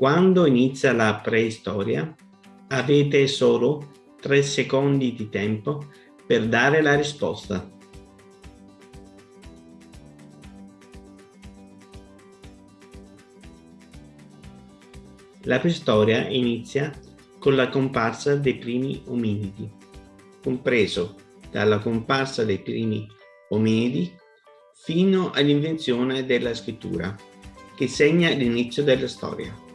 Quando inizia la preistoria, avete solo 3 secondi di tempo per dare la risposta. La preistoria inizia con la comparsa dei primi ominidi, compreso dalla comparsa dei primi ominidi fino all'invenzione della scrittura, che segna l'inizio della storia.